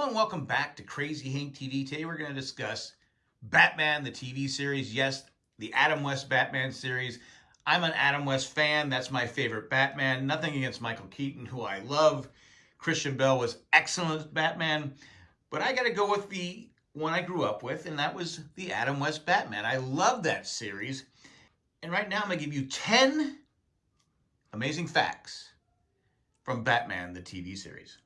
Hello and welcome back to Crazy Hank TV. Today we're going to discuss Batman, the TV series. Yes, the Adam West Batman series. I'm an Adam West fan. That's my favorite Batman. Nothing against Michael Keaton, who I love. Christian Bale was excellent Batman. But I got to go with the one I grew up with, and that was the Adam West Batman. I love that series. And right now I'm going to give you 10 amazing facts from Batman, the TV series.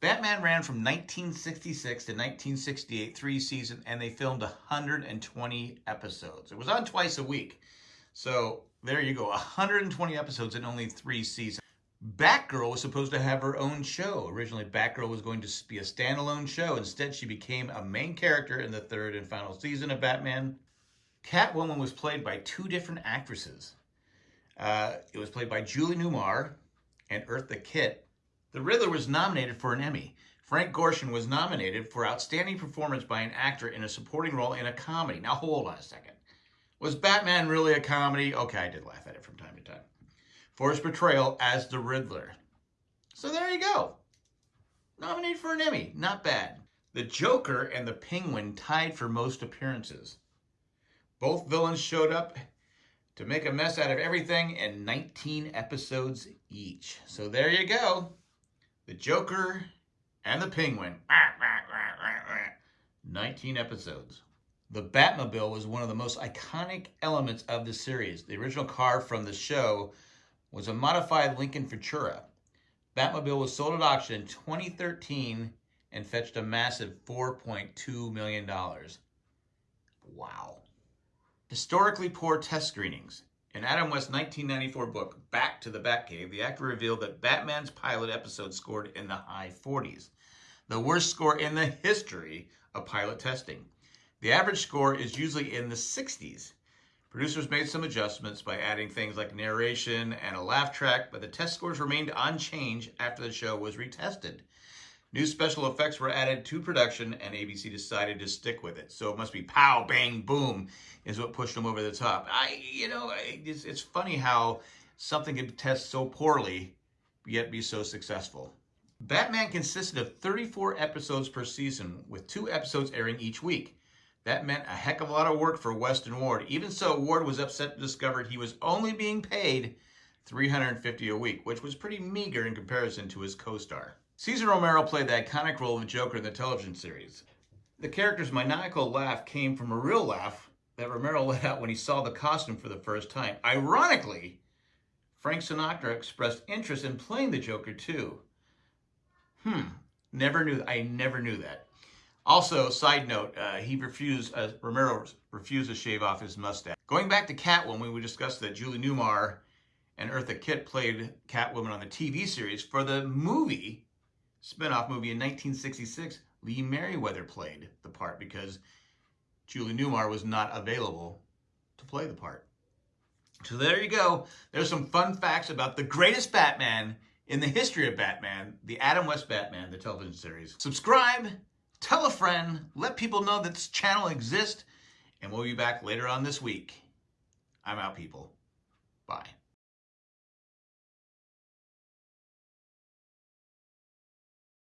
Batman ran from 1966 to 1968, three seasons, and they filmed 120 episodes. It was on twice a week. So there you go, 120 episodes in only three seasons. Batgirl was supposed to have her own show. Originally, Batgirl was going to be a standalone show. Instead, she became a main character in the third and final season of Batman. Catwoman was played by two different actresses. Uh, it was played by Julie Newmar and Eartha Kitt. The Riddler was nominated for an Emmy. Frank Gorshin was nominated for Outstanding Performance by an Actor in a Supporting Role in a Comedy. Now, hold on a second. Was Batman really a comedy? Okay, I did laugh at it from time to time. For his portrayal as the Riddler. So there you go. Nominated for an Emmy. Not bad. The Joker and the Penguin tied for most appearances. Both villains showed up to make a mess out of everything in 19 episodes each. So there you go the Joker, and the Penguin. 19 episodes. The Batmobile was one of the most iconic elements of the series. The original car from the show was a modified Lincoln Futura. Batmobile was sold at auction in 2013 and fetched a massive $4.2 million. Wow. Historically poor test screenings. In Adam West's 1994 book, Back to the Batcave, the actor revealed that Batman's pilot episode scored in the high 40s, the worst score in the history of pilot testing. The average score is usually in the 60s. Producers made some adjustments by adding things like narration and a laugh track, but the test scores remained unchanged after the show was retested. New special effects were added to production, and ABC decided to stick with it. So it must be pow, bang, boom is what pushed them over the top. I, you know, it's, it's funny how something can test so poorly, yet be so successful. Batman consisted of 34 episodes per season, with two episodes airing each week. That meant a heck of a lot of work for West and Ward. Even so, Ward was upset to discover he was only being paid 350 a week, which was pretty meager in comparison to his co-star. Cesar Romero played the iconic role of the Joker in the television series. The character's maniacal laugh came from a real laugh that Romero let out when he saw the costume for the first time. Ironically, Frank Sinatra expressed interest in playing the Joker too. Hmm, never knew, I never knew that. Also, side note, uh, he refused, uh, Romero refused to shave off his mustache. Going back to Catwoman, we discussed that Julie Newmar and Eartha Kitt played Catwoman on the TV series. For the movie, spinoff movie in 1966, Lee Meriwether played the part because Julie Newmar was not available to play the part. So there you go. There's some fun facts about the greatest Batman in the history of Batman, the Adam West Batman, the television series. Subscribe, tell a friend, let people know that this channel exists, and we'll be back later on this week. I'm out, people. Bye.